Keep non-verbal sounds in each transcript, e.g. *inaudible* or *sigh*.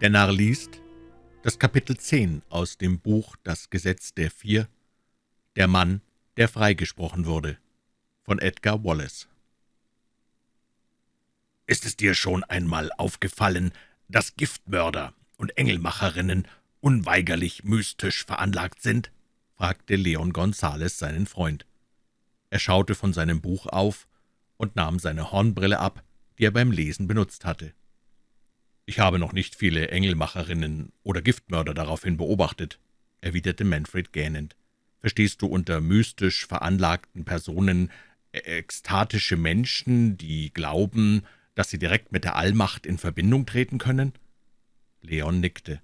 Der Narr liest das Kapitel 10 aus dem Buch »Das Gesetz der Vier«, der Mann, der freigesprochen wurde, von Edgar Wallace. »Ist es dir schon einmal aufgefallen, dass Giftmörder und Engelmacherinnen unweigerlich mystisch veranlagt sind?« fragte Leon Gonzales seinen Freund. Er schaute von seinem Buch auf und nahm seine Hornbrille ab, die er beim Lesen benutzt hatte. »Ich habe noch nicht viele Engelmacherinnen oder Giftmörder daraufhin beobachtet«, erwiderte Manfred gähnend. »Verstehst du unter mystisch veranlagten Personen e-, ekstatische Menschen, die glauben, dass sie direkt mit der Allmacht in Verbindung treten können?« Leon nickte.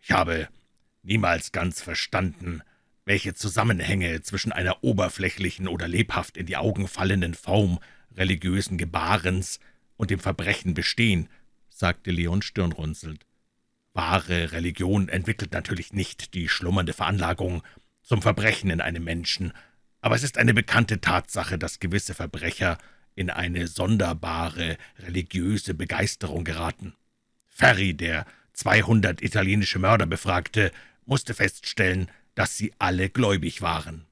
»Ich habe niemals ganz verstanden, welche Zusammenhänge zwischen einer oberflächlichen oder lebhaft in die Augen fallenden Form religiösen Gebarens und dem Verbrechen bestehen«, sagte Leon stirnrunzelnd. »Wahre Religion entwickelt natürlich nicht die schlummernde Veranlagung zum Verbrechen in einem Menschen, aber es ist eine bekannte Tatsache, dass gewisse Verbrecher in eine sonderbare religiöse Begeisterung geraten. Ferri, der 200 italienische Mörder befragte, musste feststellen, dass sie alle gläubig waren.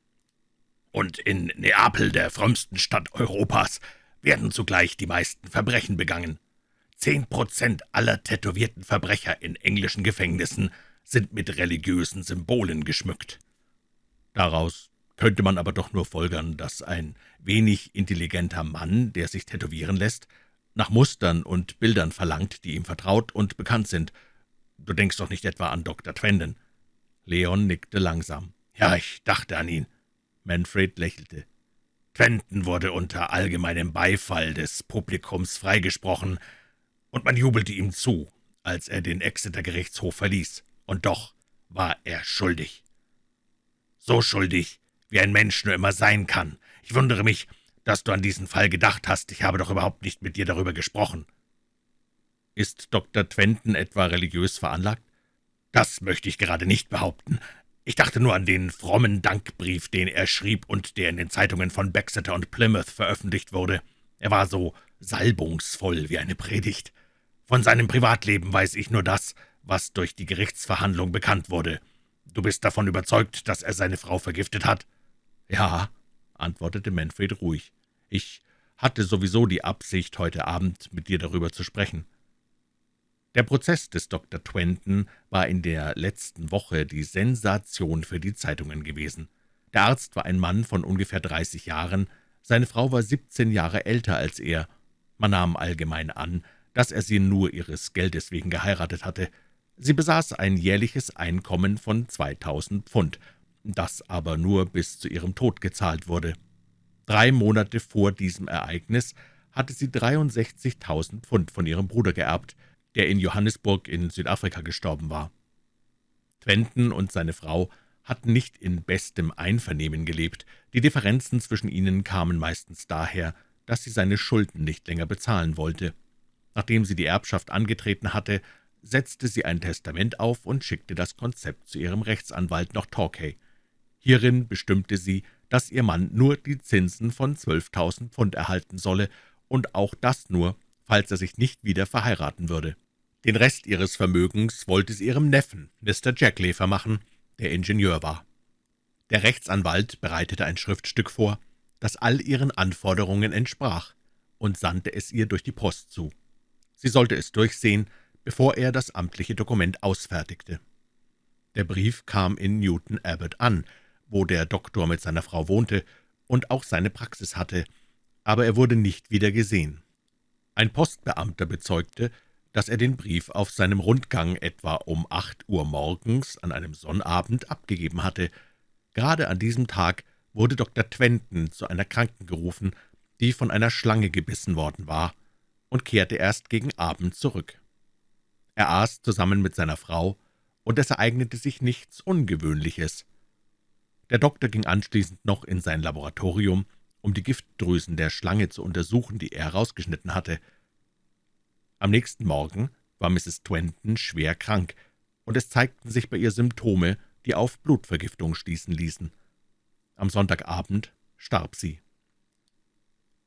Und in Neapel, der frömmsten Stadt Europas, werden zugleich die meisten Verbrechen begangen. Zehn Prozent aller tätowierten Verbrecher in englischen Gefängnissen sind mit religiösen Symbolen geschmückt. Daraus könnte man aber doch nur folgern, dass ein wenig intelligenter Mann, der sich tätowieren lässt, nach Mustern und Bildern verlangt, die ihm vertraut und bekannt sind. Du denkst doch nicht etwa an Dr. Twenden?« Leon nickte langsam. »Ja, ich dachte an ihn.« Manfred lächelte. »Twenden wurde unter allgemeinem Beifall des Publikums freigesprochen, und man jubelte ihm zu, als er den Exeter-Gerichtshof verließ. Und doch war er schuldig. So schuldig, wie ein Mensch nur immer sein kann. Ich wundere mich, dass du an diesen Fall gedacht hast. Ich habe doch überhaupt nicht mit dir darüber gesprochen.« »Ist Dr. Twenten etwa religiös veranlagt?« »Das möchte ich gerade nicht behaupten. Ich dachte nur an den frommen Dankbrief, den er schrieb und der in den Zeitungen von Baxter und Plymouth veröffentlicht wurde. Er war so salbungsvoll wie eine Predigt. Von seinem Privatleben weiß ich nur das, was durch die Gerichtsverhandlung bekannt wurde. Du bist davon überzeugt, dass er seine Frau vergiftet hat?« »Ja«, antwortete Manfred ruhig. »Ich hatte sowieso die Absicht, heute Abend mit dir darüber zu sprechen.« Der Prozess des Dr. Twenton war in der letzten Woche die Sensation für die Zeitungen gewesen. Der Arzt war ein Mann von ungefähr dreißig Jahren, seine Frau war siebzehn Jahre älter als er. Man nahm allgemein an, dass er sie nur ihres Geldes wegen geheiratet hatte. Sie besaß ein jährliches Einkommen von 2.000 Pfund, das aber nur bis zu ihrem Tod gezahlt wurde. Drei Monate vor diesem Ereignis hatte sie 63.000 Pfund von ihrem Bruder geerbt, der in Johannesburg in Südafrika gestorben war. Twenton und seine Frau hatten nicht in bestem Einvernehmen gelebt. Die Differenzen zwischen ihnen kamen meistens daher, dass sie seine Schulden nicht länger bezahlen wollte. Nachdem sie die Erbschaft angetreten hatte, setzte sie ein Testament auf und schickte das Konzept zu ihrem Rechtsanwalt nach Torquay. Hierin bestimmte sie, dass ihr Mann nur die Zinsen von 12.000 Pfund erhalten solle und auch das nur, falls er sich nicht wieder verheiraten würde. Den Rest ihres Vermögens wollte sie ihrem Neffen, Mr. Jackley, vermachen, der Ingenieur war. Der Rechtsanwalt bereitete ein Schriftstück vor, das all ihren Anforderungen entsprach, und sandte es ihr durch die Post zu. Sie sollte es durchsehen, bevor er das amtliche Dokument ausfertigte. Der Brief kam in Newton Abbot an, wo der Doktor mit seiner Frau wohnte und auch seine Praxis hatte, aber er wurde nicht wieder gesehen. Ein Postbeamter bezeugte, dass er den Brief auf seinem Rundgang etwa um acht Uhr morgens an einem Sonnabend abgegeben hatte. Gerade an diesem Tag wurde Dr. Twenton zu einer Kranken gerufen, die von einer Schlange gebissen worden war und kehrte erst gegen Abend zurück. Er aß zusammen mit seiner Frau, und es ereignete sich nichts Ungewöhnliches. Der Doktor ging anschließend noch in sein Laboratorium, um die Giftdrüsen der Schlange zu untersuchen, die er herausgeschnitten hatte. Am nächsten Morgen war Mrs. Twenton schwer krank, und es zeigten sich bei ihr Symptome, die auf Blutvergiftung schließen ließen. Am Sonntagabend starb sie.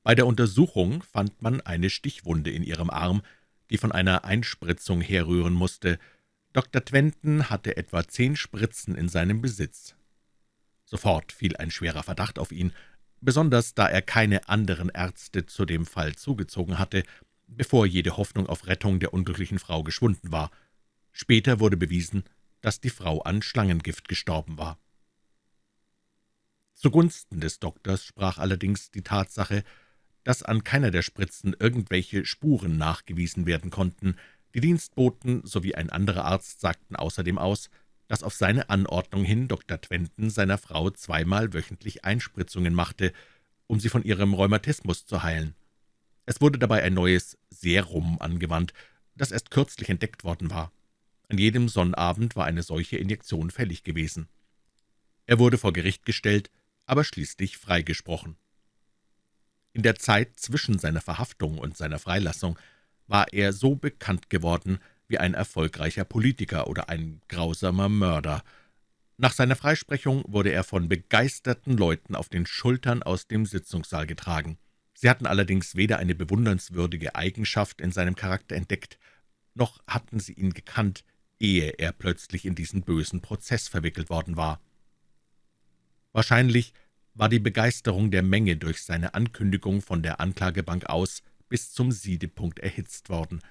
Bei der Untersuchung fand man eine Stichwunde in ihrem Arm, die von einer Einspritzung herrühren musste. Dr. Twenton hatte etwa zehn Spritzen in seinem Besitz. Sofort fiel ein schwerer Verdacht auf ihn, besonders da er keine anderen Ärzte zu dem Fall zugezogen hatte, bevor jede Hoffnung auf Rettung der unglücklichen Frau geschwunden war. Später wurde bewiesen, dass die Frau an Schlangengift gestorben war. Zugunsten des Doktors sprach allerdings die Tatsache, dass an keiner der Spritzen irgendwelche Spuren nachgewiesen werden konnten. Die Dienstboten sowie ein anderer Arzt sagten außerdem aus, dass auf seine Anordnung hin Dr. Twenton seiner Frau zweimal wöchentlich Einspritzungen machte, um sie von ihrem Rheumatismus zu heilen. Es wurde dabei ein neues Serum angewandt, das erst kürzlich entdeckt worden war. An jedem Sonnabend war eine solche Injektion fällig gewesen. Er wurde vor Gericht gestellt, aber schließlich freigesprochen. In der Zeit zwischen seiner Verhaftung und seiner Freilassung war er so bekannt geworden wie ein erfolgreicher Politiker oder ein grausamer Mörder. Nach seiner Freisprechung wurde er von begeisterten Leuten auf den Schultern aus dem Sitzungssaal getragen. Sie hatten allerdings weder eine bewundernswürdige Eigenschaft in seinem Charakter entdeckt, noch hatten sie ihn gekannt, ehe er plötzlich in diesen bösen Prozess verwickelt worden war. Wahrscheinlich war die Begeisterung der Menge durch seine Ankündigung von der Anklagebank aus bis zum Siedepunkt erhitzt worden.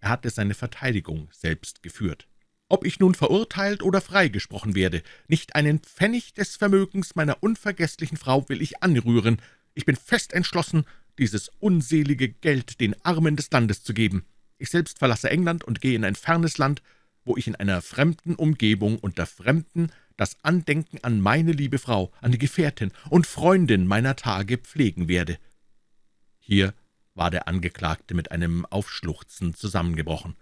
Er hatte seine Verteidigung selbst geführt. »Ob ich nun verurteilt oder freigesprochen werde, nicht einen Pfennig des Vermögens meiner unvergesslichen Frau will ich anrühren. Ich bin fest entschlossen, dieses unselige Geld den Armen des Landes zu geben. Ich selbst verlasse England und gehe in ein fernes Land, wo ich in einer fremden Umgebung unter Fremden das Andenken an meine liebe Frau, an die Gefährtin und Freundin meiner Tage pflegen werde.« Hier war der Angeklagte mit einem Aufschluchzen zusammengebrochen.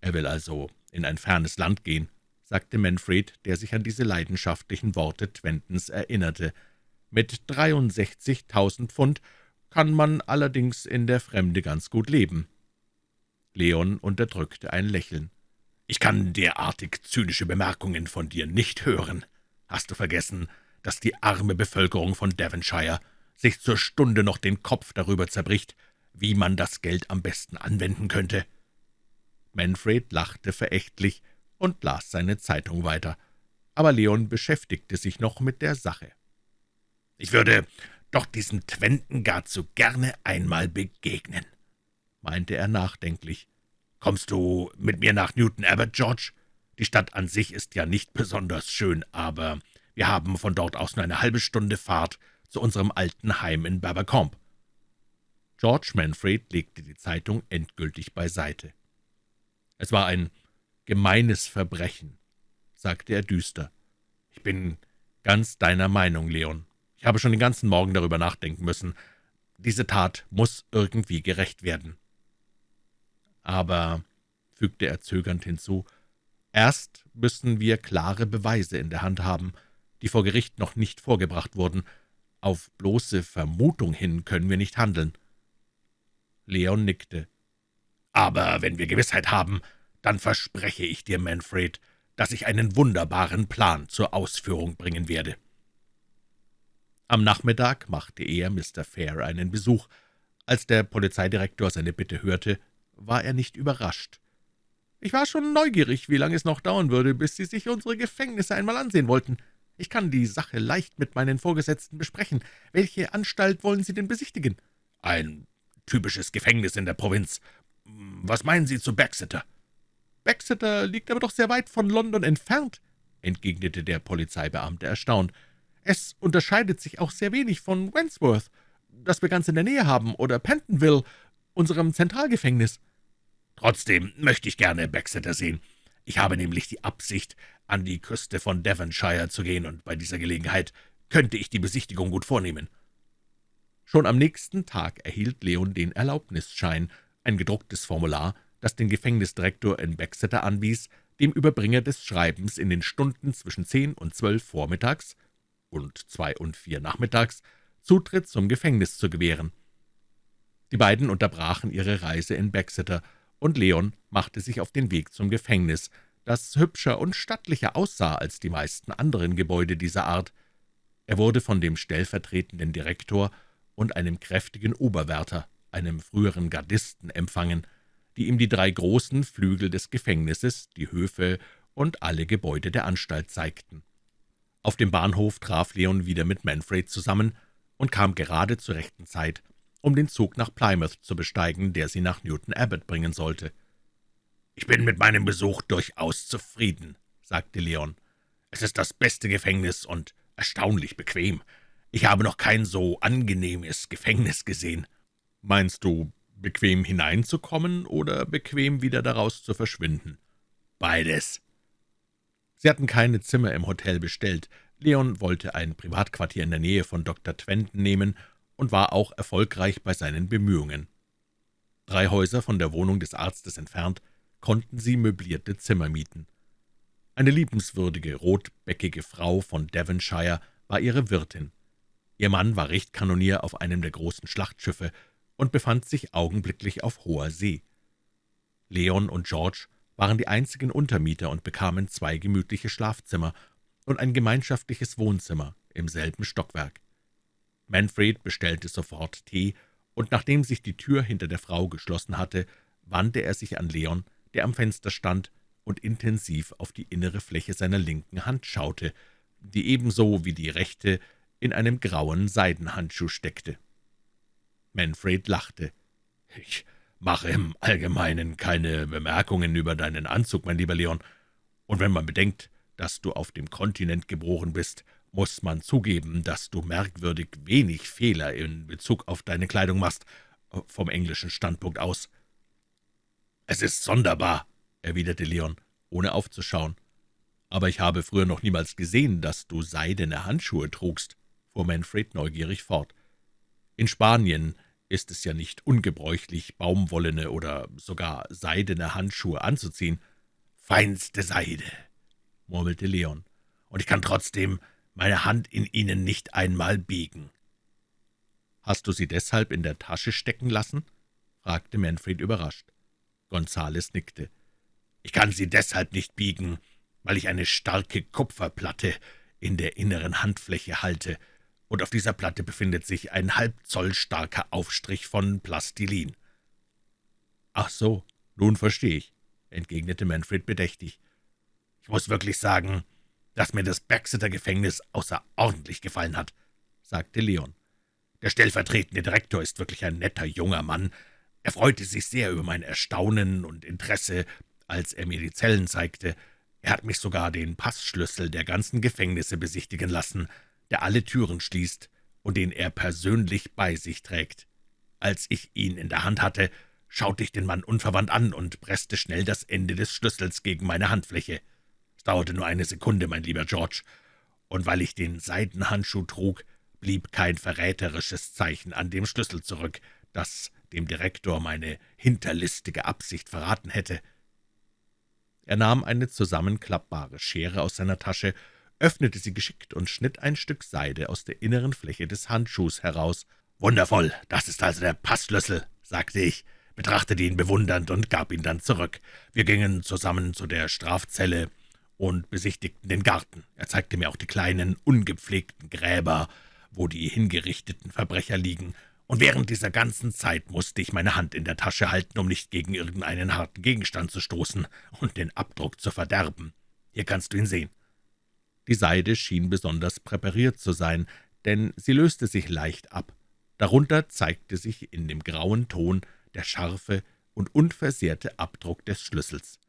»Er will also in ein fernes Land gehen«, sagte Manfred, der sich an diese leidenschaftlichen Worte Twentons erinnerte. »Mit 63.000 Pfund kann man allerdings in der Fremde ganz gut leben.« Leon unterdrückte ein Lächeln. »Ich kann derartig zynische Bemerkungen von dir nicht hören. Hast du vergessen, dass die arme Bevölkerung von Devonshire sich zur Stunde noch den Kopf darüber zerbricht, wie man das Geld am besten anwenden könnte?« Manfred lachte verächtlich und las seine Zeitung weiter, aber Leon beschäftigte sich noch mit der Sache. »Ich würde doch diesem Twenten gar zu gerne einmal begegnen«, meinte er nachdenklich. »Kommst du mit mir nach Newton Abbot, George? Die Stadt an sich ist ja nicht besonders schön, aber wir haben von dort aus nur eine halbe Stunde Fahrt zu unserem alten Heim in Berbercombe.« George Manfred legte die Zeitung endgültig beiseite. »Es war ein gemeines Verbrechen«, sagte er düster. »Ich bin ganz deiner Meinung, Leon. Ich habe schon den ganzen Morgen darüber nachdenken müssen. Diese Tat muss irgendwie gerecht werden.« Aber, fügte er zögernd hinzu, erst müssen wir klare Beweise in der Hand haben, die vor Gericht noch nicht vorgebracht wurden. Auf bloße Vermutung hin können wir nicht handeln. Leon nickte. »Aber wenn wir Gewissheit haben, dann verspreche ich dir, Manfred, dass ich einen wunderbaren Plan zur Ausführung bringen werde.« Am Nachmittag machte er Mr. Fair einen Besuch. Als der Polizeidirektor seine Bitte hörte, war er nicht überrascht. »Ich war schon neugierig, wie lange es noch dauern würde, bis Sie sich unsere Gefängnisse einmal ansehen wollten. Ich kann die Sache leicht mit meinen Vorgesetzten besprechen. Welche Anstalt wollen Sie denn besichtigen?« »Ein typisches Gefängnis in der Provinz. Was meinen Sie zu Baxeter?« »Baxeter liegt aber doch sehr weit von London entfernt«, entgegnete der Polizeibeamte erstaunt. »Es unterscheidet sich auch sehr wenig von Wentworth, das wir ganz in der Nähe haben, oder Pentonville, unserem Zentralgefängnis.« »Trotzdem möchte ich gerne Baxeter sehen. Ich habe nämlich die Absicht, an die Küste von Devonshire zu gehen, und bei dieser Gelegenheit könnte ich die Besichtigung gut vornehmen.« Schon am nächsten Tag erhielt Leon den Erlaubnisschein, ein gedrucktes Formular, das den Gefängnisdirektor in Baxeter anwies, dem Überbringer des Schreibens in den Stunden zwischen zehn und zwölf vormittags und zwei und vier nachmittags Zutritt zum Gefängnis zu gewähren. Die beiden unterbrachen ihre Reise in Baxeter, und Leon machte sich auf den Weg zum Gefängnis, das hübscher und stattlicher aussah als die meisten anderen Gebäude dieser Art. Er wurde von dem stellvertretenden Direktor und einem kräftigen Oberwärter, einem früheren Gardisten, empfangen. die ihm die drei großen Flügel des Gefängnisses, die Höfe und alle Gebäude der Anstalt zeigten. Auf dem Bahnhof traf Leon wieder mit Manfred zusammen und kam gerade zur rechten Zeit, um den Zug nach Plymouth zu besteigen, der sie nach Newton Abbot bringen sollte. »Ich bin mit meinem Besuch durchaus zufrieden«, sagte Leon. »Es ist das beste Gefängnis und erstaunlich bequem. Ich habe noch kein so angenehmes Gefängnis gesehen.« »Meinst du, bequem hineinzukommen oder bequem wieder daraus zu verschwinden?« »Beides.« Sie hatten keine Zimmer im Hotel bestellt. Leon wollte ein Privatquartier in der Nähe von Dr. Twenton nehmen und war auch erfolgreich bei seinen Bemühungen. Drei Häuser von der Wohnung des Arztes entfernt konnten sie möblierte Zimmer mieten. Eine liebenswürdige, rotbäckige Frau von Devonshire war ihre Wirtin. Ihr Mann war Richtkanonier auf einem der großen Schlachtschiffe und befand sich augenblicklich auf hoher See. Leon und George waren die einzigen Untermieter und bekamen zwei gemütliche Schlafzimmer und ein gemeinschaftliches Wohnzimmer im selben Stockwerk. Manfred bestellte sofort Tee, und nachdem sich die Tür hinter der Frau geschlossen hatte, wandte er sich an Leon, der am Fenster stand und intensiv auf die innere Fläche seiner linken Hand schaute, die ebenso wie die rechte in einem grauen Seidenhandschuh steckte. Manfred lachte. »Ich mache im Allgemeinen keine Bemerkungen über deinen Anzug, mein lieber Leon, und wenn man bedenkt, dass du auf dem Kontinent geboren bist, muss man zugeben, dass du merkwürdig wenig Fehler in Bezug auf deine Kleidung machst, vom englischen Standpunkt aus.« »Es ist sonderbar«, erwiderte Leon, ohne aufzuschauen. »Aber ich habe früher noch niemals gesehen, dass du seidene Handschuhe trugst«, fuhr Manfred neugierig fort. »In Spanien ist es ja nicht ungebräuchlich, baumwollene oder sogar seidene Handschuhe anzuziehen.« »Feinste Seide«, murmelte Leon, »und ich kann trotzdem meine Hand in ihnen nicht einmal biegen.« »Hast du sie deshalb in der Tasche stecken lassen?« fragte Manfred überrascht. Gonzales nickte. »Ich kann sie deshalb nicht biegen, weil ich eine starke Kupferplatte in der inneren Handfläche halte, und auf dieser Platte befindet sich ein halb Zoll starker Aufstrich von Plastilin.« »Ach so, nun verstehe ich«, entgegnete Manfred bedächtig. »Ich muss wirklich sagen, dass mir das Baxeter-Gefängnis außerordentlich gefallen hat«, sagte Leon. »Der stellvertretende Direktor ist wirklich ein netter junger Mann, er freute sich sehr über mein Erstaunen und Interesse, als er mir die Zellen zeigte. Er hat mich sogar den Passschlüssel der ganzen Gefängnisse besichtigen lassen, der alle Türen schließt und den er persönlich bei sich trägt. Als ich ihn in der Hand hatte, schaute ich den Mann unverwandt an und presste schnell das Ende des Schlüssels gegen meine Handfläche. Dauerte nur eine Sekunde, mein lieber George, und weil ich den Seidenhandschuh trug, blieb kein verräterisches Zeichen an dem Schlüssel zurück, das dem Direktor meine hinterlistige Absicht verraten hätte. Er nahm eine zusammenklappbare Schere aus seiner Tasche, öffnete sie geschickt und schnitt ein Stück Seide aus der inneren Fläche des Handschuhs heraus. »Wundervoll, das ist also der Passschlüssel«, sagte ich, betrachtete ihn bewundernd und gab ihn dann zurück. Wir gingen zusammen zu der Strafzelle und besichtigten den Garten. Er zeigte mir auch die kleinen, ungepflegten Gräber, wo die hingerichteten Verbrecher liegen, und während dieser ganzen Zeit musste ich meine Hand in der Tasche halten, um nicht gegen irgendeinen harten Gegenstand zu stoßen und den Abdruck zu verderben. Hier kannst du ihn sehen.« Die Seide schien besonders präpariert zu sein, denn sie löste sich leicht ab. Darunter zeigte sich in dem grauen Ton der scharfe und unversehrte Abdruck des Schlüssels.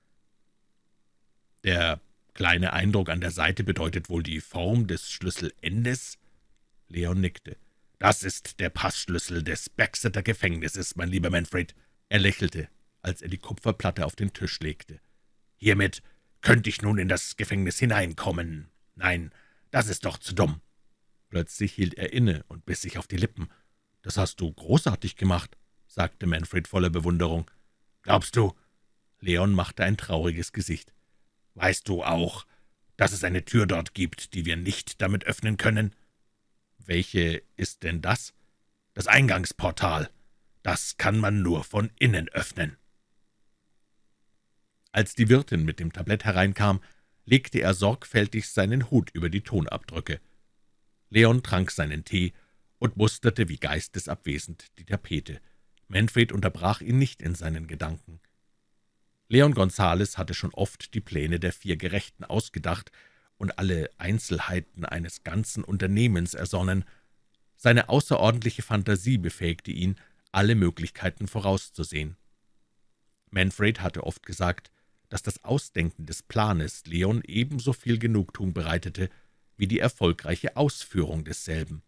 »Der kleine Eindruck an der Seite bedeutet wohl die Form des Schlüsselendes?« Leon nickte. »Das ist der Passschlüssel des Baxeter Gefängnisses, mein lieber Manfred.« Er lächelte, als er die Kupferplatte auf den Tisch legte. »Hiermit könnte ich nun in das Gefängnis hineinkommen. Nein, das ist doch zu dumm.« Plötzlich hielt er inne und biss sich auf die Lippen. »Das hast du großartig gemacht«, sagte Manfred voller Bewunderung. »Glaubst du?« Leon machte ein trauriges Gesicht. »Weißt du auch, dass es eine Tür dort gibt, die wir nicht damit öffnen können?« »Welche ist denn das?« »Das Eingangsportal. Das kann man nur von innen öffnen.« Als die Wirtin mit dem Tablett hereinkam, legte er sorgfältig seinen Hut über die Tonabdrücke. Leon trank seinen Tee und musterte wie geistesabwesend die Tapete. Manfred unterbrach ihn nicht in seinen Gedanken. Leon Gonzales hatte schon oft die Pläne der vier Gerechten ausgedacht und alle Einzelheiten eines ganzen Unternehmens ersonnen. Seine außerordentliche Fantasie befähigte ihn, alle Möglichkeiten vorauszusehen. Manfred hatte oft gesagt, dass das Ausdenken des Planes Leon ebenso viel Genugtuung bereitete wie die erfolgreiche Ausführung desselben.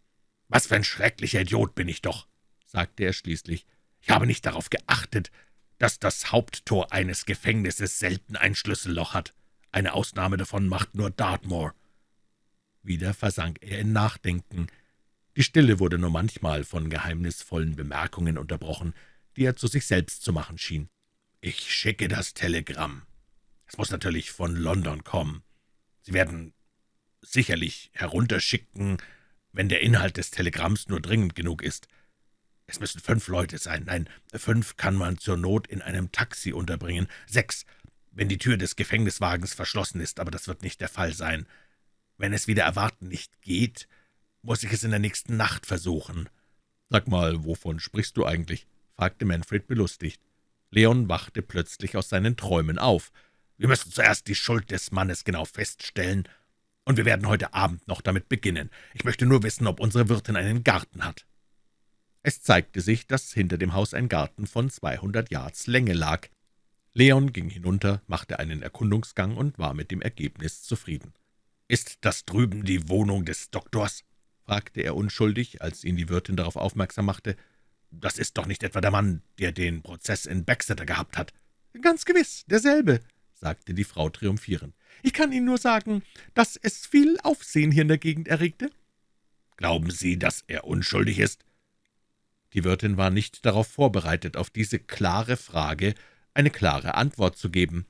»Was für ein schrecklicher Idiot bin ich doch«, sagte er schließlich. »Ich habe nicht darauf geachtet, dass das Haupttor eines Gefängnisses selten ein Schlüsselloch hat. Eine Ausnahme davon macht nur Dartmoor.« Wieder versank er in Nachdenken. Die Stille wurde nur manchmal von geheimnisvollen Bemerkungen unterbrochen, die er zu sich selbst zu machen schien. »Ich schicke das Telegramm. Es muss natürlich von London kommen. Sie werden sicherlich herunterschicken, wenn der Inhalt des Telegramms nur dringend genug ist. Es müssen fünf Leute sein. Nein, fünf kann man zur Not in einem Taxi unterbringen. Sechs, wenn die Tür des Gefängniswagens verschlossen ist, aber das wird nicht der Fall sein. Wenn es wieder erwarten nicht geht, muss ich es in der nächsten Nacht versuchen.« »Sag mal, wovon sprichst du eigentlich?« fragte Manfred belustigt. Leon wachte plötzlich aus seinen Träumen auf. »Wir müssen zuerst die Schuld des Mannes genau feststellen, und wir werden heute Abend noch damit beginnen. Ich möchte nur wissen, ob unsere Wirtin einen Garten hat.« Es zeigte sich, dass hinter dem Haus ein Garten von 200 Yards Länge lag. Leon ging hinunter, machte einen Erkundungsgang und war mit dem Ergebnis zufrieden. »Ist das drüben die Wohnung des Doktors?« fragte er unschuldig, als ihn die Wirtin darauf aufmerksam machte. »Das ist doch nicht etwa der Mann, der den Prozess in Baxeter gehabt hat?« »Ganz gewiss, derselbe«, sagte die Frau triumphierend. »Ich kann Ihnen nur sagen, dass es viel Aufsehen hier in der Gegend erregte.« »Glauben Sie, dass er unschuldig ist?« Die Wirtin war nicht darauf vorbereitet, auf diese klare Frage eine klare Antwort zu geben.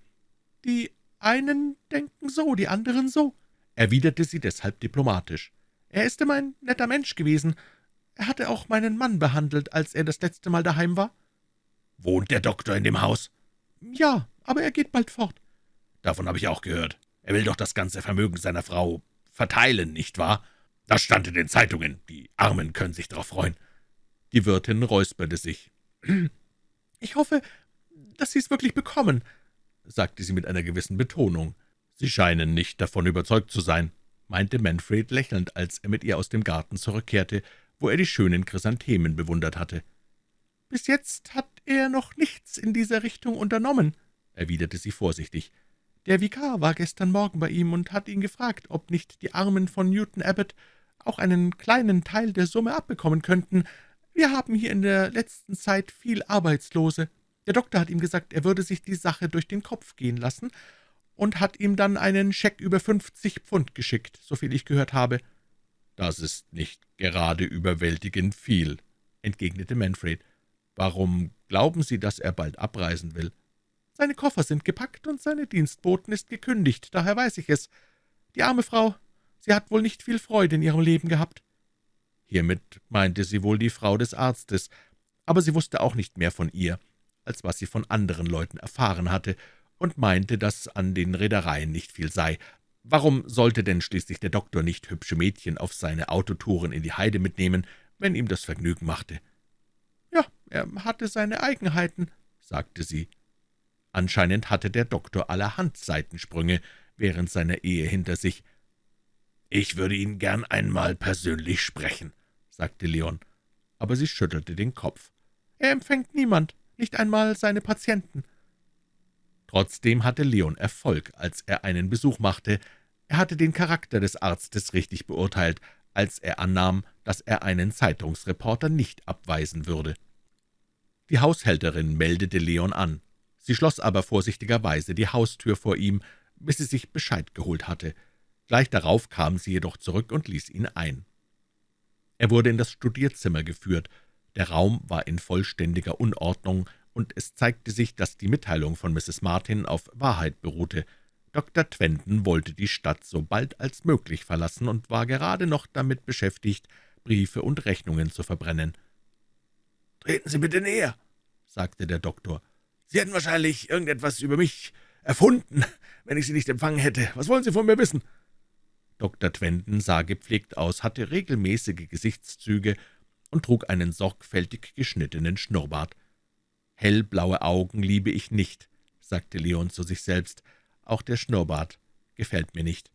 »Die einen denken so, die anderen so«, erwiderte sie deshalb diplomatisch. »Er ist immer ein netter Mensch gewesen. Er hatte auch meinen Mann behandelt, als er das letzte Mal daheim war.« »Wohnt der Doktor in dem Haus?« »Ja, aber er geht bald fort.« »Davon habe ich auch gehört. Er will doch das ganze Vermögen seiner Frau verteilen, nicht wahr? Das stand in den Zeitungen. Die Armen können sich darauf freuen.« Die Wirtin räusperte sich. *clears throat* »Ich hoffe, dass Sie es wirklich bekommen«, sagte sie mit einer gewissen Betonung. »Sie scheinen nicht davon überzeugt zu sein«, meinte Manfred lächelnd, als er mit ihr aus dem Garten zurückkehrte, wo er die schönen Chrysanthemen bewundert hatte. »Bis jetzt hat er noch nichts in dieser Richtung unternommen«, erwiderte sie vorsichtig. »Der Vikar war gestern Morgen bei ihm und hat ihn gefragt, ob nicht die Armen von Newton Abbot auch einen kleinen Teil der Summe abbekommen könnten. Wir haben hier in der letzten Zeit viel Arbeitslose. Der Doktor hat ihm gesagt, er würde sich die Sache durch den Kopf gehen lassen und hat ihm dann einen Scheck über fünfzig Pfund geschickt, soviel ich gehört habe.« »Das ist nicht gerade überwältigend viel«, entgegnete Manfred. »Warum glauben Sie, dass er bald abreisen will?« »Seine Koffer sind gepackt und seine Dienstboten ist gekündigt, daher weiß ich es. Die arme Frau, sie hat wohl nicht viel Freude in ihrem Leben gehabt.« Hiermit meinte sie wohl die Frau des Arztes, aber sie wusste auch nicht mehr von ihr, als was sie von anderen Leuten erfahren hatte, und meinte, dass an den Reedereien nicht viel sei. Warum sollte denn schließlich der Doktor nicht hübsche Mädchen auf seine Autotouren in die Heide mitnehmen, wenn ihm das Vergnügen machte? »Ja, er hatte seine Eigenheiten«, sagte sie. Anscheinend hatte der Doktor allerhand Seitensprünge während seiner Ehe hinter sich. »Ich würde ihn gern einmal persönlich sprechen«, sagte Leon, aber sie schüttelte den Kopf. »Er empfängt niemand, nicht einmal seine Patienten.« Trotzdem hatte Leon Erfolg, als er einen Besuch machte. Er hatte den Charakter des Arztes richtig beurteilt, als er annahm, dass er einen Zeitungsreporter nicht abweisen würde. Die Haushälterin meldete Leon an. Sie schloss aber vorsichtigerweise die Haustür vor ihm, bis sie sich Bescheid geholt hatte. Gleich darauf kam sie jedoch zurück und ließ ihn ein. Er wurde in das Studierzimmer geführt. Der Raum war in vollständiger Unordnung, und es zeigte sich, dass die Mitteilung von Mrs. Martin auf Wahrheit beruhte. Dr. Twenton wollte die Stadt so bald als möglich verlassen und war gerade noch damit beschäftigt, Briefe und Rechnungen zu verbrennen. »Treten Sie bitte näher«, sagte der Doktor. »Sie hätten wahrscheinlich irgendetwas über mich erfunden, wenn ich Sie nicht empfangen hätte. Was wollen Sie von mir wissen?« Dr. Twenton sah gepflegt aus, hatte regelmäßige Gesichtszüge und trug einen sorgfältig geschnittenen Schnurrbart. »Hellblaue Augen liebe ich nicht«, sagte Leon zu sich selbst, »auch der Schnurrbart gefällt mir nicht.«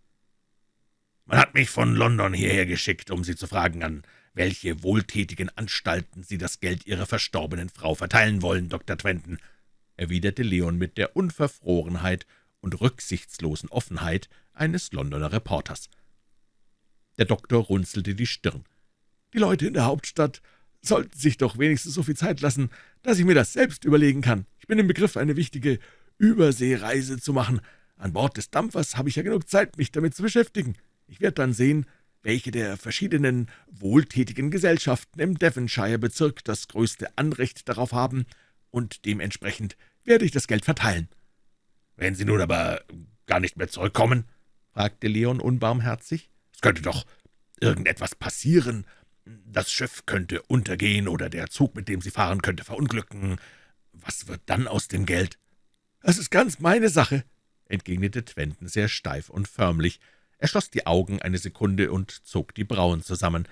»Man hat mich von London hierher geschickt, um Sie zu fragen, an welche wohltätigen Anstalten Sie das Geld Ihrer verstorbenen Frau verteilen wollen, Dr. Twenton«, erwiderte Leon mit der Unverfrorenheit und rücksichtslosen Offenheit eines Londoner Reporters. Der Doktor runzelte die Stirn. »Die Leute in der Hauptstadt sollten sich doch wenigstens so viel Zeit lassen, dass ich mir das selbst überlegen kann. Ich bin im Begriff, eine wichtige Überseereise zu machen. An Bord des Dampfers habe ich ja genug Zeit, mich damit zu beschäftigen. Ich werde dann sehen, welche der verschiedenen wohltätigen Gesellschaften im Devonshire-Bezirk das größte Anrecht darauf haben, und dementsprechend werde ich das Geld verteilen.« »Wenn Sie nun aber gar nicht mehr zurückkommen?« fragte Leon unbarmherzig. »Es könnte doch irgendetwas passieren. Das Schiff könnte untergehen oder der Zug, mit dem Sie fahren, könnte verunglücken. Was wird dann aus dem Geld?« »Das ist ganz meine Sache«, entgegnete Twenton sehr steif und förmlich. Er schloss die Augen eine Sekunde und zog die Brauen zusammen.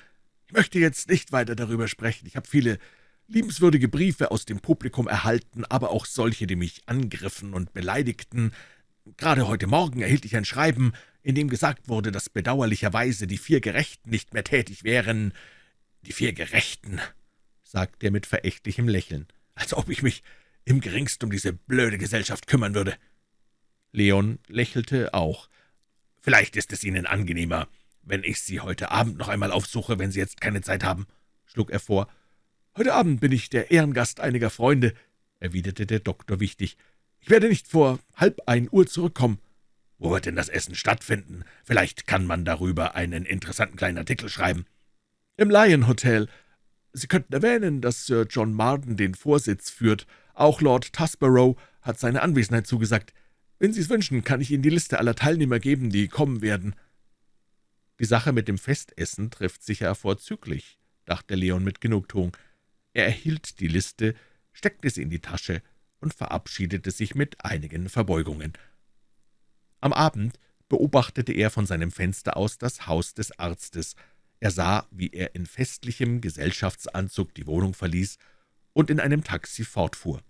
»Ich möchte jetzt nicht weiter darüber sprechen. Ich habe viele liebenswürdige Briefe aus dem Publikum erhalten, aber auch solche, die mich angriffen und beleidigten. Gerade heute Morgen erhielt ich ein Schreiben, in dem gesagt wurde, dass bedauerlicherweise die vier Gerechten nicht mehr tätig wären. »Die vier Gerechten«, sagte er mit verächtlichem Lächeln, »als ob ich mich im geringsten um diese blöde Gesellschaft kümmern würde.« Leon lächelte auch. »Vielleicht ist es Ihnen angenehmer, wenn ich Sie heute Abend noch einmal aufsuche, wenn Sie jetzt keine Zeit haben«, schlug er vor. »Heute Abend bin ich der Ehrengast einiger Freunde«, erwiderte der Doktor wichtig. »Ich werde nicht vor halb ein Uhr zurückkommen.« »Wo wird denn das Essen stattfinden? Vielleicht kann man darüber einen interessanten kleinen Artikel schreiben.« »Im Lion Hotel. Sie könnten erwähnen, dass Sir John Marden den Vorsitz führt. Auch Lord Tusborough hat seine Anwesenheit zugesagt. Wenn Sie es wünschen, kann ich Ihnen die Liste aller Teilnehmer geben, die kommen werden.« »Die Sache mit dem Festessen trifft sicher vorzüglich«, dachte Leon mit Genugtuung. Er erhielt die Liste, steckte sie in die Tasche und verabschiedete sich mit einigen Verbeugungen. Am Abend beobachtete er von seinem Fenster aus das Haus des Arztes. Er sah, wie er in festlichem Gesellschaftsanzug die Wohnung verließ und in einem Taxi fortfuhr.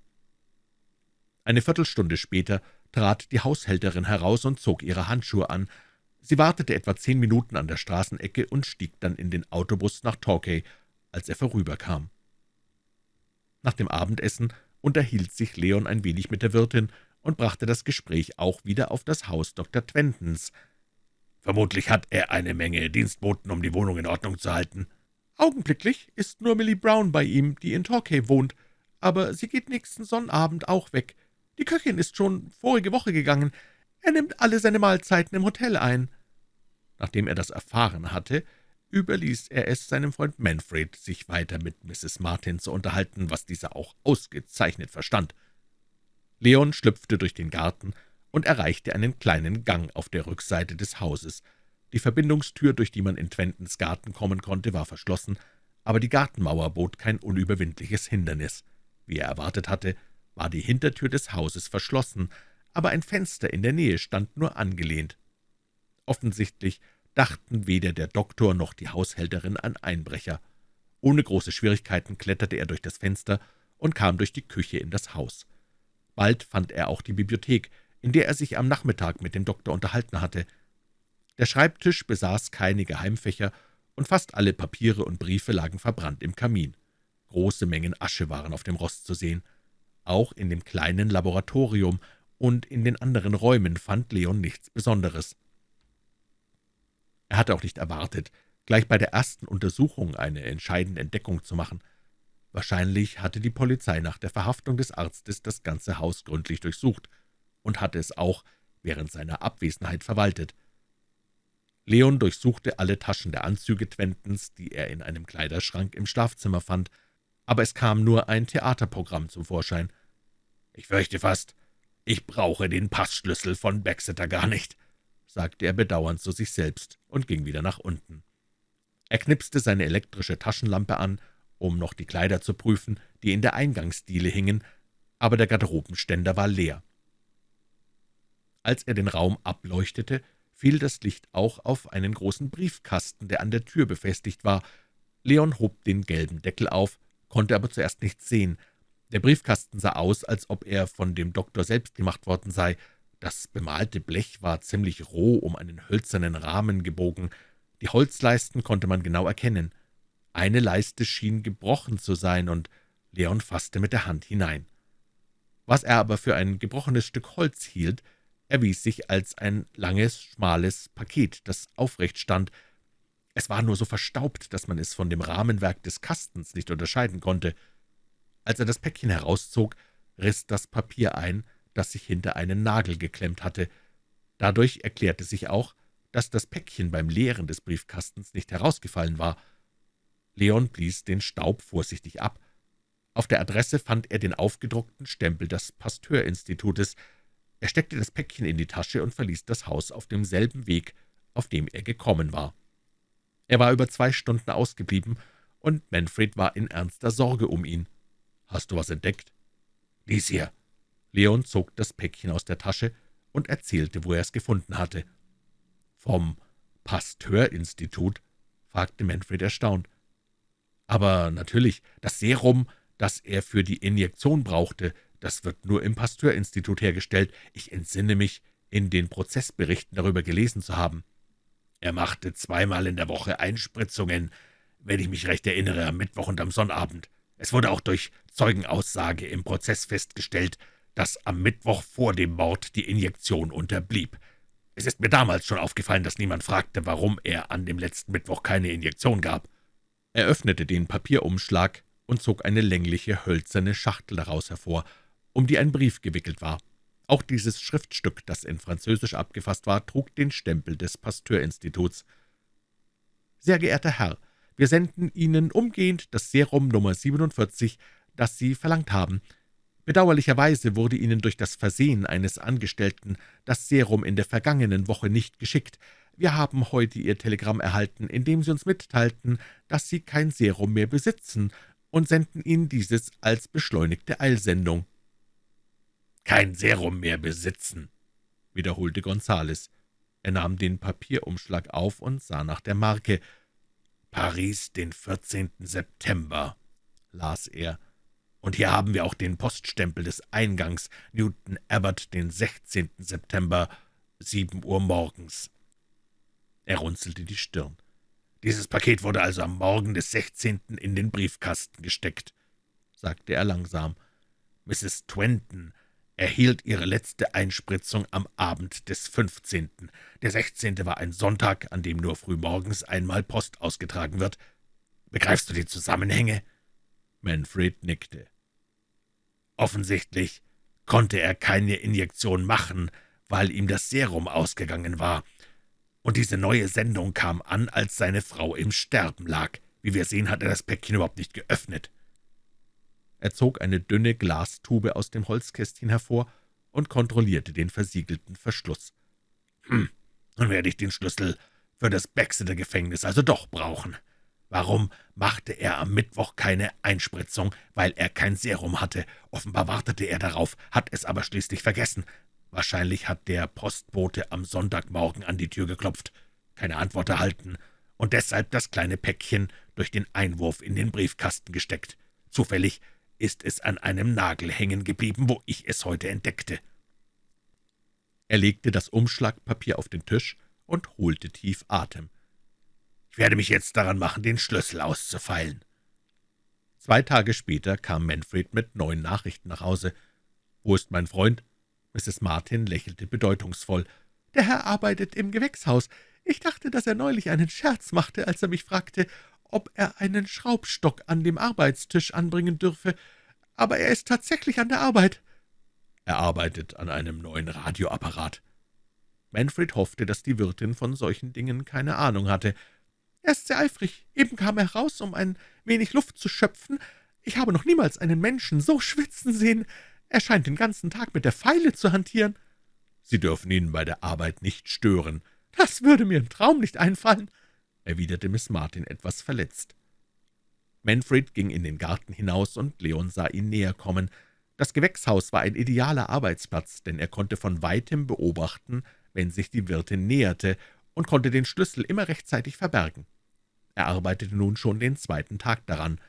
Eine Viertelstunde später trat die Haushälterin heraus und zog ihre Handschuhe an. Sie wartete etwa zehn Minuten an der Straßenecke und stieg dann in den Autobus nach Torquay, als er vorüberkam. Nach dem Abendessen unterhielt sich Leon ein wenig mit der Wirtin und brachte das Gespräch auch wieder auf das Haus Dr. Twentons. »Vermutlich hat er eine Menge Dienstboten, um die Wohnung in Ordnung zu halten.« »Augenblicklich ist nur Millie Brown bei ihm, die in Torquay wohnt, aber sie geht nächsten Sonnabend auch weg. Die Köchin ist schon vorige Woche gegangen. Er nimmt alle seine Mahlzeiten im Hotel ein.« Nachdem er das erfahren hatte, überließ er es seinem Freund Manfred, sich weiter mit Mrs. Martin zu unterhalten, was dieser auch ausgezeichnet verstand. Leon schlüpfte durch den Garten und erreichte einen kleinen Gang auf der Rückseite des Hauses. Die Verbindungstür, durch die man in Twentons Garten kommen konnte, war verschlossen, aber die Gartenmauer bot kein unüberwindliches Hindernis. Wie er erwartet hatte, war die Hintertür des Hauses verschlossen, aber ein Fenster in der Nähe stand nur angelehnt. Offensichtlich dachten weder der Doktor noch die Haushälterin an Einbrecher. Ohne große Schwierigkeiten kletterte er durch das Fenster und kam durch die Küche in das Haus. Bald fand er auch die Bibliothek, in der er sich am Nachmittag mit dem Doktor unterhalten hatte. Der Schreibtisch besaß keine Geheimfächer, und fast alle Papiere und Briefe lagen verbrannt im Kamin. Große Mengen Asche waren auf dem Rost zu sehen. Auch in dem kleinen Laboratorium und in den anderen Räumen fand Leon nichts Besonderes. Er hatte auch nicht erwartet, gleich bei der ersten Untersuchung eine entscheidende Entdeckung zu machen. Wahrscheinlich hatte die Polizei nach der Verhaftung des Arztes das ganze Haus gründlich durchsucht und hatte es auch während seiner Abwesenheit verwaltet. Leon durchsuchte alle Taschen der Anzüge Twentons, die er in einem Kleiderschrank im Schlafzimmer fand, aber es kam nur ein Theaterprogramm zum Vorschein. »Ich fürchte fast, ich brauche den Passschlüssel von Baxeter gar nicht«, sagte er bedauernd zu sich selbst und ging wieder nach unten. Er knipste seine elektrische Taschenlampe an, um noch die Kleider zu prüfen, die in der Eingangsdiele hingen, aber der Garderobenständer war leer. Als er den Raum ableuchtete, fiel das Licht auch auf einen großen Briefkasten, der an der Tür befestigt war. Leon hob den gelben Deckel auf, konnte aber zuerst nichts sehen. Der Briefkasten sah aus, als ob er von dem Doktor selbst gemacht worden sei. Das bemalte Blech war ziemlich roh um einen hölzernen Rahmen gebogen. Die Holzleisten konnte man genau erkennen. Eine Leiste schien gebrochen zu sein, und Leon fasste mit der Hand hinein. Was er aber für ein gebrochenes Stück Holz hielt, erwies sich als ein langes, schmales Paket, das aufrecht stand. Es war nur so verstaubt, dass man es von dem Rahmenwerk des Kastens nicht unterscheiden konnte. Als er das Päckchen herauszog, riss das Papier ein, das sich hinter einen Nagel geklemmt hatte. Dadurch erklärte sich auch, dass das Päckchen beim Leeren des Briefkastens nicht herausgefallen war. Leon blies den Staub vorsichtig ab. Auf der Adresse fand er den aufgedruckten Stempel des Pasteurinstitutes. Er steckte das Päckchen in die Tasche und verließ das Haus auf demselben Weg, auf dem er gekommen war. Er war über zwei Stunden ausgeblieben, und Manfred war in ernster Sorge um ihn. »Hast du was entdeckt?« »Lies hier.« Leon zog das Päckchen aus der Tasche und erzählte, wo er es gefunden hatte. »Vom Pasteurinstitut?« fragte Manfred erstaunt. »Aber natürlich, das Serum, das er für die Injektion brauchte, das wird nur im Pasteurinstitut hergestellt. Ich entsinne mich, in den Prozessberichten darüber gelesen zu haben.« »Er machte zweimal in der Woche Einspritzungen, wenn ich mich recht erinnere, am Mittwoch und am Sonnabend. Es wurde auch durch Zeugenaussage im Prozess festgestellt, dass am Mittwoch vor dem Mord die Injektion unterblieb. Es ist mir damals schon aufgefallen, dass niemand fragte, warum er an dem letzten Mittwoch keine Injektion gab.« Er öffnete den Papierumschlag und zog eine längliche, hölzerne Schachtel daraus hervor, um die ein Brief gewickelt war. Auch dieses Schriftstück, das in Französisch abgefasst war, trug den Stempel des Pasteurinstituts. »Sehr geehrter Herr, wir senden Ihnen umgehend das Serum Nummer 47, das Sie verlangt haben. Bedauerlicherweise wurde Ihnen durch das Versehen eines Angestellten das Serum in der vergangenen Woche nicht geschickt. Wir haben heute Ihr Telegramm erhalten, in dem Sie uns mitteilten, dass Sie kein Serum mehr besitzen, und senden Ihnen dieses als beschleunigte Eilsendung.« »Kein Serum mehr besitzen«, wiederholte Gonzales. Er nahm den Papierumschlag auf und sah nach der Marke. »Paris, den 14. September«, las er. Und hier haben wir auch den Poststempel des Eingangs, Newton Abbott, den 16. September, sieben Uhr morgens. Er runzelte die Stirn. Dieses Paket wurde also am Morgen des 16. in den Briefkasten gesteckt, sagte er langsam. Mrs. Twenton erhielt ihre letzte Einspritzung am Abend des 15. Der 16. war ein Sonntag, an dem nur frühmorgens einmal Post ausgetragen wird. Begreifst du die Zusammenhänge?« Manfred nickte. Offensichtlich konnte er keine Injektion machen, weil ihm das Serum ausgegangen war. Und diese neue Sendung kam an, als seine Frau im Sterben lag. Wie wir sehen, hat er das Päckchen überhaupt nicht geöffnet. Er zog eine dünne Glastube aus dem Holzkästchen hervor und kontrollierte den versiegelten Verschluss. »Hm, nun werde ich den Schlüssel für das Baxter-Gefängnis also doch brauchen. Warum machte er am Mittwoch keine Einspritzung? Weil er kein Serum hatte. Offenbar wartete er darauf, hat es aber schließlich vergessen. Wahrscheinlich hat der Postbote am Sonntagmorgen an die Tür geklopft, keine Antwort erhalten und deshalb das kleine Päckchen durch den Einwurf in den Briefkasten gesteckt. Zufällig ist es an einem Nagel hängen geblieben, wo ich es heute entdeckte.« Er legte das Umschlagpapier auf den Tisch und holte tief Atem. Ich werde mich jetzt daran machen, den Schlüssel auszufeilen.« Zwei Tage später kam Manfred mit neuen Nachrichten nach Hause. »Wo ist mein Freund?« Mrs. Martin lächelte bedeutungsvoll. »Der Herr arbeitet im Gewächshaus. Ich dachte, dass er neulich einen Scherz machte, als er mich fragte, ob er einen Schraubstock an dem Arbeitstisch anbringen dürfe. Aber er ist tatsächlich an der Arbeit.« »Er arbeitet an einem neuen Radioapparat.« Manfred hoffte, dass die Wirtin von solchen Dingen keine Ahnung hatte. Er ist sehr eifrig. Eben kam er raus, um ein wenig Luft zu schöpfen. Ich habe noch niemals einen Menschen so schwitzen sehen. Er scheint den ganzen Tag mit der Feile zu hantieren.« »Sie dürfen ihn bei der Arbeit nicht stören.« »Das würde mir im Traum nicht einfallen«, erwiderte Miss Martin etwas verletzt. Manfred ging in den Garten hinaus, und Leon sah ihn näher kommen. Das Gewächshaus war ein idealer Arbeitsplatz, denn er konnte von weitem beobachten, wenn sich die Wirtin näherte, und konnte den Schlüssel immer rechtzeitig verbergen. Er arbeitete nun schon den zweiten Tag daran.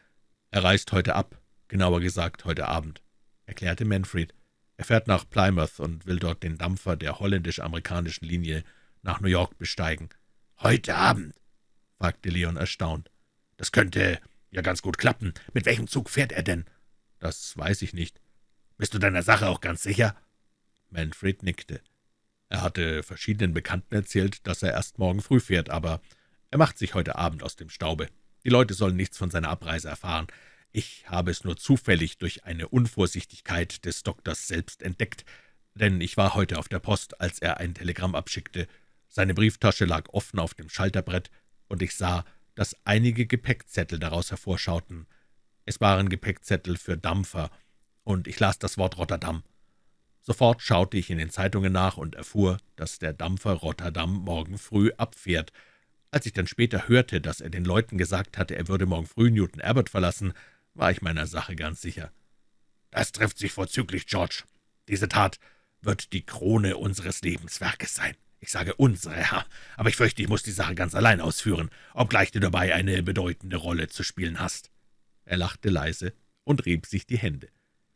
»Er reist heute ab«, genauer gesagt heute Abend«, erklärte Manfred. »Er fährt nach Plymouth und will dort den Dampfer der holländisch-amerikanischen Linie nach New York besteigen.« »Heute Abend?« fragte Leon erstaunt. »Das könnte ja ganz gut klappen. Mit welchem Zug fährt er denn?« »Das weiß ich nicht.« »Bist du deiner Sache auch ganz sicher?« Manfred nickte. Er hatte verschiedenen Bekannten erzählt, dass er erst morgen früh fährt, aber er macht sich heute Abend aus dem Staube. Die Leute sollen nichts von seiner Abreise erfahren. Ich habe es nur zufällig durch eine Unvorsichtigkeit des Doktors selbst entdeckt, denn ich war heute auf der Post, als er ein Telegramm abschickte. Seine Brieftasche lag offen auf dem Schalterbrett, und ich sah, dass einige Gepäckzettel daraus hervorschauten. Es waren Gepäckzettel für Dampfer, und ich las das Wort Rotterdam. Sofort schaute ich in den Zeitungen nach und erfuhr, dass der Dampfer Rotterdam morgen früh abfährt. Als ich dann später hörte, dass er den Leuten gesagt hatte, er würde morgen früh Newton Abbott verlassen, war ich meiner Sache ganz sicher. »Das trifft sich vorzüglich, George. Diese Tat wird die Krone unseres Lebenswerkes sein. Ich sage unsere, Herr, aber ich fürchte, ich muss die Sache ganz allein ausführen, obgleich du dabei eine bedeutende Rolle zu spielen hast.« Er lachte leise und rieb sich die Hände.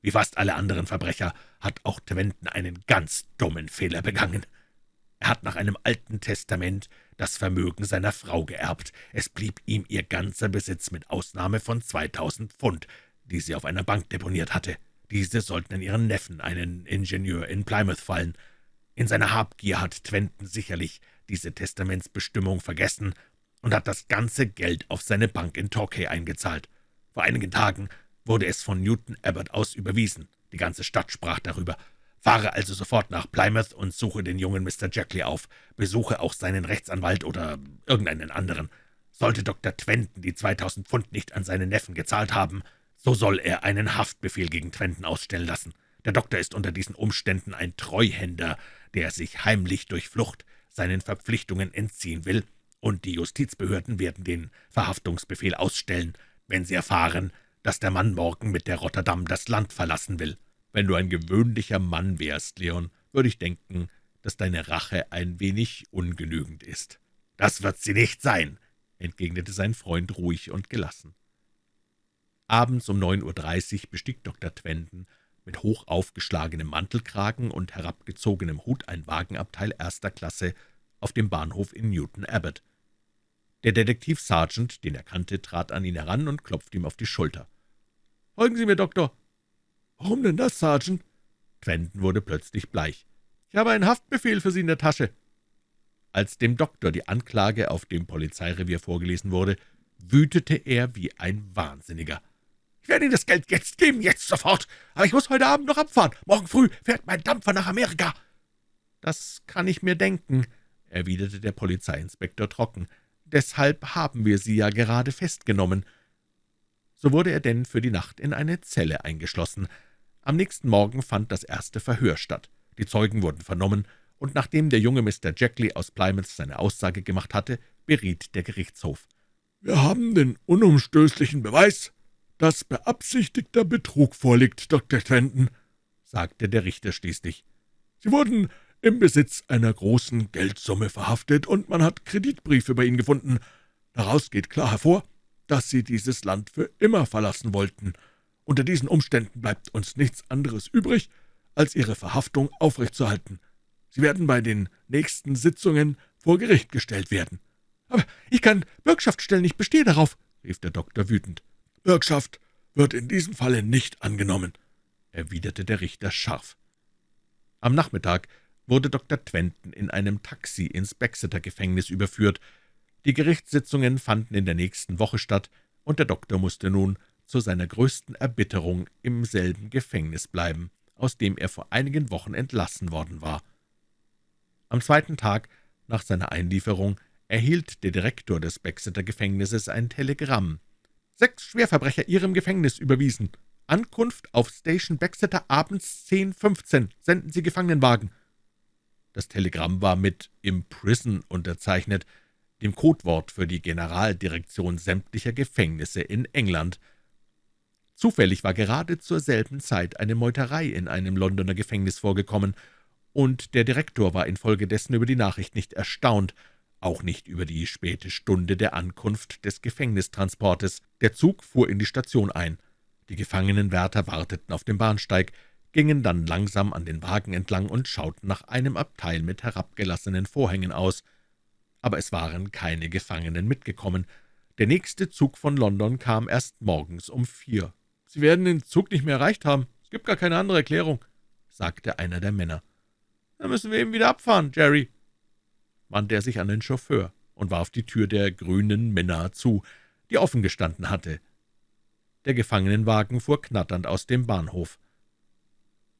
»Wie fast alle anderen Verbrecher hat auch Twenten einen ganz dummen Fehler begangen. Er hat nach einem alten Testament das Vermögen seiner Frau geerbt. Es blieb ihm ihr ganzer Besitz mit Ausnahme von 2000 Pfund, die sie auf einer Bank deponiert hatte. Diese sollten an ihren Neffen, einen Ingenieur in Plymouth, fallen. In seiner Habgier hat Twenten sicherlich diese Testamentsbestimmung vergessen und hat das ganze Geld auf seine Bank in Torquay eingezahlt. Vor einigen Tagen wurde es von Newton Abbott aus überwiesen. Die ganze Stadt sprach darüber. Fahre also sofort nach Plymouth und suche den jungen Mr. Jackley auf. Besuche auch seinen Rechtsanwalt oder irgendeinen anderen. Sollte Dr. Twenten die 2000 Pfund nicht an seinen Neffen gezahlt haben, so soll er einen Haftbefehl gegen Twenten ausstellen lassen. Der Doktor ist unter diesen Umständen ein Treuhänder, der sich heimlich durch Flucht seinen Verpflichtungen entziehen will, und die Justizbehörden werden den Verhaftungsbefehl ausstellen, wenn sie erfahren, dass der Mann morgen mit der Rotterdam das Land verlassen will. Wenn du ein gewöhnlicher Mann wärst, Leon, würde ich denken, dass deine Rache ein wenig ungenügend ist.« »Das wird sie nicht sein«, entgegnete sein Freund ruhig und gelassen. Abends um 9.30 Uhr bestieg Dr. Twenden mit hoch aufgeschlagenem Mantelkragen und herabgezogenem Hut ein Wagenabteil erster Klasse auf dem Bahnhof in Newton Abbot. Der Detektiv Sergeant, den er kannte, trat an ihn heran und klopfte ihm auf die Schulter. »Folgen Sie mir, Doktor!« »Warum denn das, Sergeant?« Twenden wurde plötzlich bleich. »Ich habe einen Haftbefehl für Sie in der Tasche.« Als dem Doktor die Anklage auf dem Polizeirevier vorgelesen wurde, wütete er wie ein Wahnsinniger. »Ich werde Ihnen das Geld jetzt geben, jetzt sofort, aber ich muss heute Abend noch abfahren. Morgen früh fährt mein Dampfer nach Amerika.« »Das kann ich mir denken«, erwiderte der Polizeiinspektor trocken. »Deshalb haben wir Sie ja gerade festgenommen.« So wurde er denn für die Nacht in eine Zelle eingeschlossen. Am nächsten Morgen fand das erste Verhör statt. Die Zeugen wurden vernommen, und nachdem der junge Mr. Jackley aus Plymouth seine Aussage gemacht hatte, beriet der Gerichtshof. »Wir haben den unumstößlichen Beweis, dass beabsichtigter Betrug vorliegt, Dr. Trenton«, sagte der Richter schließlich. »Sie wurden im Besitz einer großen Geldsumme verhaftet, und man hat Kreditbriefe bei Ihnen gefunden. Daraus geht klar hervor, dass Sie dieses Land für immer verlassen wollten. Unter diesen Umständen bleibt uns nichts anderes übrig, als Ihre Verhaftung aufrechtzuerhalten. Sie werden bei den nächsten Sitzungen vor Gericht gestellt werden.« »Aber ich kann Bürgschaft stellen, ich bestehe darauf«, rief der Doktor wütend. »Bürgschaft wird in diesem Falle nicht angenommen«, erwiderte der Richter scharf. Am Nachmittag wurde Dr. Twenton in einem Taxi ins Baxeter-Gefängnis überführt. Die Gerichtssitzungen fanden in der nächsten Woche statt, und der Doktor musste nun zu seiner größten Erbitterung im selben Gefängnis bleiben, aus dem er vor einigen Wochen entlassen worden war. Am zweiten Tag nach seiner Einlieferung erhielt der Direktor des Baxeter-Gefängnisses ein Telegramm, Sechs Schwerverbrecher Ihrem Gefängnis überwiesen. Ankunft auf Station Baxeter abends 10.15 Senden Sie Gefangenenwagen.« Das Telegramm war mit »Imprison« unterzeichnet, dem Codewort für die Generaldirektion sämtlicher Gefängnisse in England. Zufällig war gerade zur selben Zeit eine Meuterei in einem Londoner Gefängnis vorgekommen, und der Direktor war infolgedessen über die Nachricht nicht erstaunt, auch nicht über die späte Stunde der Ankunft des Gefängnistransportes. Der Zug fuhr in die Station ein. Die gefangenen Wärter warteten auf dem Bahnsteig, gingen dann langsam an den Wagen entlang und schauten nach einem Abteil mit herabgelassenen Vorhängen aus. Aber es waren keine Gefangenen mitgekommen. Der nächste Zug von London kam erst morgens um vier. »Sie werden den Zug nicht mehr erreicht haben. Es gibt gar keine andere Erklärung«, sagte einer der Männer. »Dann müssen wir eben wieder abfahren, Jerry«, wandte er sich an den Chauffeur und warf die Tür der grünen Minna zu, die offen gestanden hatte. Der Gefangenenwagen fuhr knatternd aus dem Bahnhof.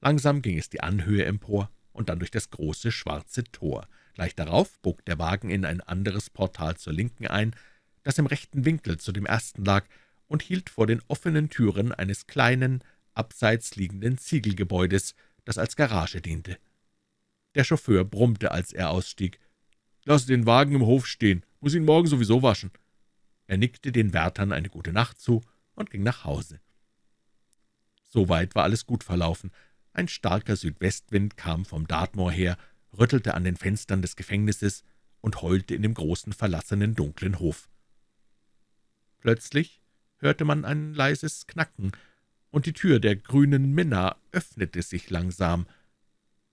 Langsam ging es die Anhöhe empor und dann durch das große schwarze Tor. Gleich darauf bog der Wagen in ein anderes Portal zur Linken ein, das im rechten Winkel zu dem ersten lag, und hielt vor den offenen Türen eines kleinen, abseits liegenden Ziegelgebäudes, das als Garage diente. Der Chauffeur brummte, als er ausstieg. »Lass den Wagen im Hof stehen, muss ihn morgen sowieso waschen.« Er nickte den Wärtern eine gute Nacht zu und ging nach Hause. Soweit war alles gut verlaufen. Ein starker Südwestwind kam vom Dartmoor her, rüttelte an den Fenstern des Gefängnisses und heulte in dem großen, verlassenen, dunklen Hof. Plötzlich hörte man ein leises Knacken, und die Tür der grünen Minna öffnete sich langsam.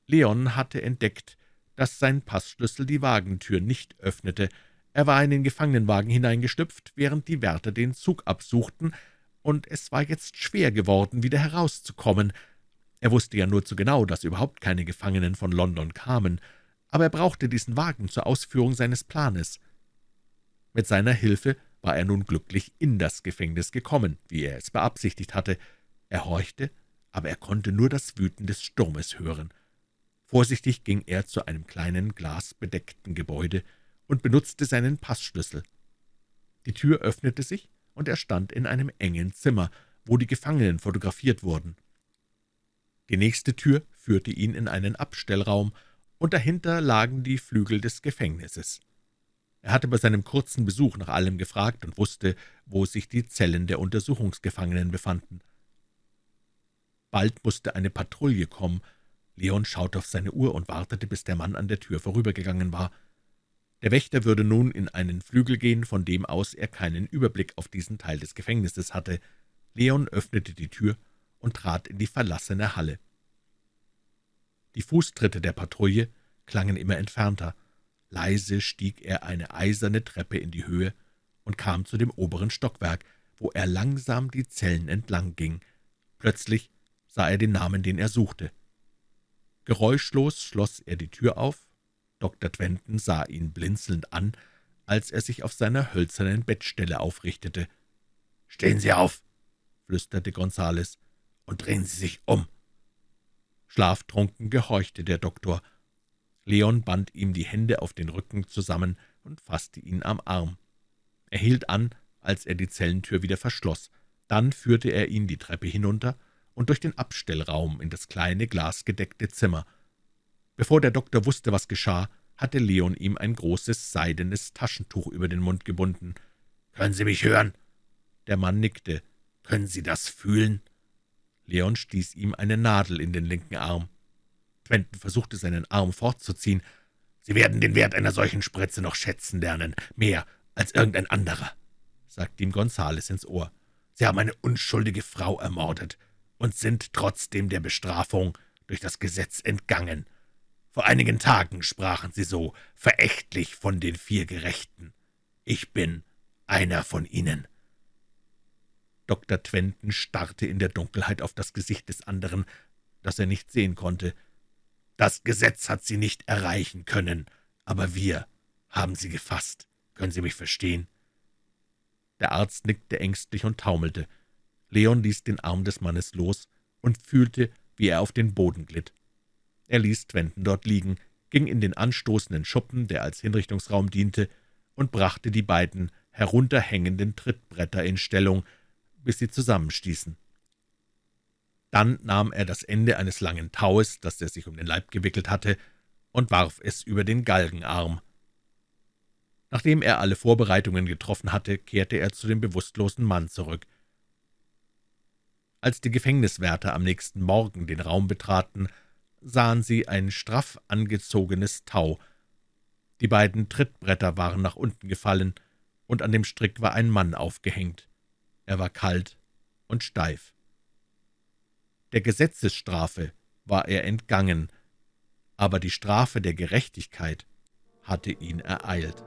Leon hatte entdeckt, dass sein Passschlüssel die Wagentür nicht öffnete. Er war in den Gefangenenwagen hineingestüpft, während die Wärter den Zug absuchten, und es war jetzt schwer geworden, wieder herauszukommen. Er wusste ja nur zu genau, dass überhaupt keine Gefangenen von London kamen, aber er brauchte diesen Wagen zur Ausführung seines Planes. Mit seiner Hilfe war er nun glücklich in das Gefängnis gekommen, wie er es beabsichtigt hatte. Er horchte, aber er konnte nur das Wüten des Sturmes hören. Vorsichtig ging er zu einem kleinen, glasbedeckten Gebäude und benutzte seinen Passschlüssel. Die Tür öffnete sich, und er stand in einem engen Zimmer, wo die Gefangenen fotografiert wurden. Die nächste Tür führte ihn in einen Abstellraum, und dahinter lagen die Flügel des Gefängnisses. Er hatte bei seinem kurzen Besuch nach allem gefragt und wusste, wo sich die Zellen der Untersuchungsgefangenen befanden. Bald musste eine Patrouille kommen. Leon schaute auf seine Uhr und wartete, bis der Mann an der Tür vorübergegangen war. Der Wächter würde nun in einen Flügel gehen, von dem aus er keinen Überblick auf diesen Teil des Gefängnisses hatte. Leon öffnete die Tür und trat in die verlassene Halle. Die Fußtritte der Patrouille klangen immer entfernter. Leise stieg er eine eiserne Treppe in die Höhe und kam zu dem oberen Stockwerk, wo er langsam die Zellen entlang ging. Plötzlich sah er den Namen, den er suchte. Geräuschlos schloss er die Tür auf. Dr. Twenton sah ihn blinzelnd an, als er sich auf seiner hölzernen Bettstelle aufrichtete. »Stehen Sie auf«, flüsterte Gonzales und drehen Sie sich um.« Schlaftrunken gehorchte der Doktor. Leon band ihm die Hände auf den Rücken zusammen und fasste ihn am Arm. Er hielt an, als er die Zellentür wieder verschloss. Dann führte er ihn die Treppe hinunter und durch den Abstellraum in das kleine glasgedeckte Zimmer. Bevor der Doktor wusste, was geschah, hatte Leon ihm ein großes seidenes Taschentuch über den Mund gebunden. »Können Sie mich hören?« Der Mann nickte. »Können Sie das fühlen?« Leon stieß ihm eine Nadel in den linken Arm. Quentin versuchte, seinen Arm fortzuziehen. »Sie werden den Wert einer solchen Spritze noch schätzen lernen, mehr als irgendein anderer«, sagte ihm Gonzales ins Ohr. »Sie haben eine unschuldige Frau ermordet und sind trotzdem der Bestrafung durch das Gesetz entgangen. Vor einigen Tagen sprachen Sie so verächtlich von den vier Gerechten. Ich bin einer von ihnen.« Dr. Twenton starrte in der Dunkelheit auf das Gesicht des anderen, das er nicht sehen konnte. »Das Gesetz hat Sie nicht erreichen können, aber wir haben Sie gefasst. Können Sie mich verstehen?« Der Arzt nickte ängstlich und taumelte. Leon ließ den Arm des Mannes los und fühlte, wie er auf den Boden glitt. Er ließ Twenton dort liegen, ging in den anstoßenden Schuppen, der als Hinrichtungsraum diente, und brachte die beiden herunterhängenden Trittbretter in Stellung, bis sie zusammenstießen. Dann nahm er das Ende eines langen Taues, das er sich um den Leib gewickelt hatte, und warf es über den Galgenarm. Nachdem er alle Vorbereitungen getroffen hatte, kehrte er zu dem bewusstlosen Mann zurück. Als die Gefängniswärter am nächsten Morgen den Raum betraten, sahen sie ein straff angezogenes Tau. Die beiden Trittbretter waren nach unten gefallen, und an dem Strick war ein Mann aufgehängt. Er war kalt und steif. Der Gesetzesstrafe war er entgangen, aber die Strafe der Gerechtigkeit hatte ihn ereilt.